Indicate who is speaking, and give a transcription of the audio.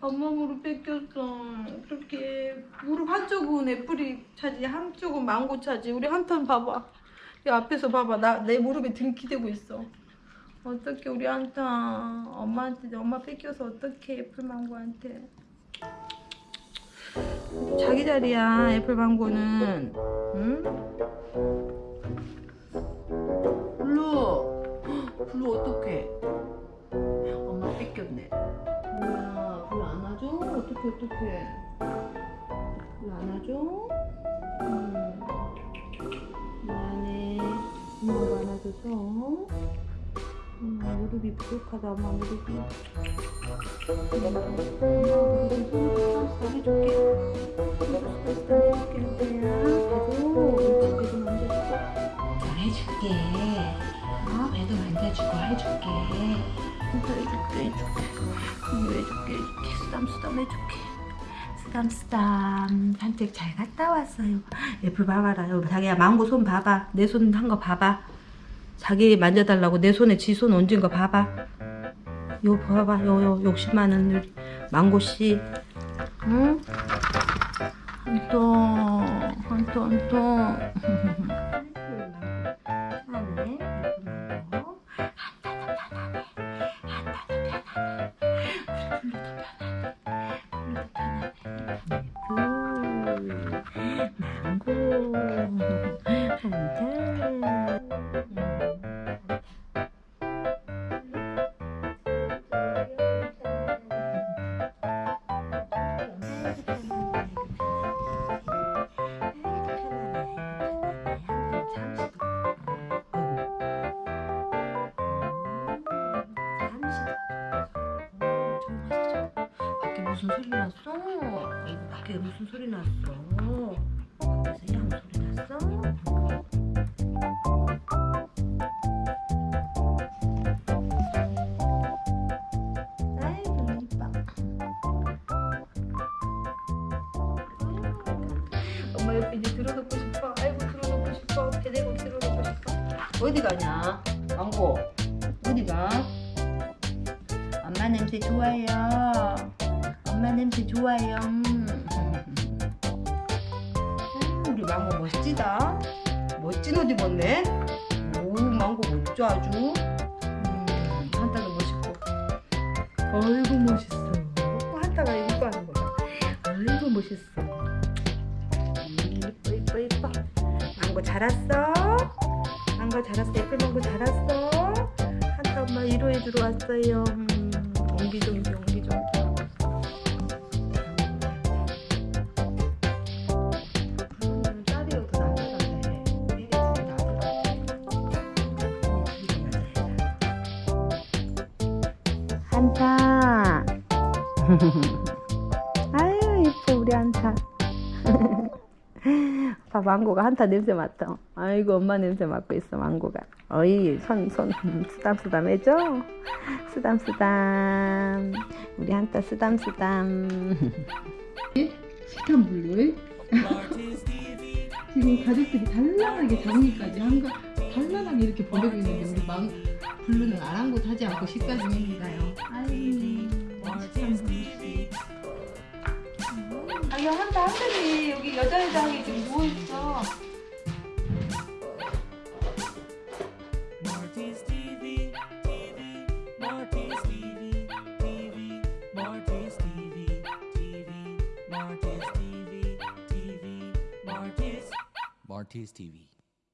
Speaker 1: 엄마 무릎 뺏겼어. 어떡해. 무릎 한쪽은 애플이 차지, 한쪽은 망고 차지. 우리 한타 봐봐. 이 앞에서 봐봐. 나 내 무릎에 등기대고 있어. 어떡해 우리 한타. 엄마한테 엄마 뺏겨서 어떡해 애플 망고한테. 자기 자리야 애플 망고는. 응? 어떡해, 어떡해. 불 안아줘? 음. 미안해. 엄마가 안아줘서. 음, 무릎이 부족하다, 엄마 무릎이. 엄마 무릎이 해줄게. 해줄게, 할 거야. 배도, 만져주고.
Speaker 2: 자, 해줄게. 어, 배도 만져주고 해줄게.
Speaker 1: 진짜 해줄게, 해줄게. 이거 해줄게, 해줄게. 쓰담쓰담 해줄게. 쓰담쓰담. 산책 잘 갔다 왔어요. 애플 봐봐라. 자기야, 망고 손 봐봐. 내 손 한 거 봐봐. 자기 만져달라고 내 손에 지 손 얹은 거 봐봐. 요 봐봐. 요, 요 욕심 많은 우리 망고씨. 응? 한통, 한통, 한통. 무슨 소리 났어? 이거 밖에 무슨 소리 났어? 밖에서 양 소리 났어? 아이고 이뻐 엄마 옆에 이제 들어놓고 싶어 아이고 들어놓고 싶어 배 대고 들어놓고 싶어 어디 가냐 망고 어디 가? 엄마 냄새 좋아요. 엄마 냄새 좋아요. 음. 음, 우리 망고 멋지다. 멋진 옷 입었네. 오, 망고 멋져 아주. 음, 한타도 멋있고. 아이고 멋있어. 어, 한타가 이거 하는 거야. 아이고 멋있어. 음, 이뻐 이뻐 이뻐. 망고 자랐어? 망고 자랐어. 애플 망고 자랐어? 한타 엄마 위로해주러 왔어요. 한타. 아유 이뻐 우리 한타. 봐 망고가 한타 냄새 맡아. 아이고 엄마 냄새 맡고 있어 망고가. 어이 손 손 쓰담쓰담 해줘. 쓰담쓰담. 우리 한타 쓰담쓰담.
Speaker 3: 식탐 블루에 지금 가족들이 단란하게 장미까지 한가 단란하게 이렇게 보내고 있는데 우리 망 블루는 아랑곳하지 않고 식사 중입니다요. 아이 식탐 블루.
Speaker 1: 아, 여 한타 한들이 여기 여자회장이 지금 누워 있어.
Speaker 4: Marty's TV, TV, Marty's TV, TV, Marty's TV, TV, Marty's TV, TV, Marty's Marty's TV.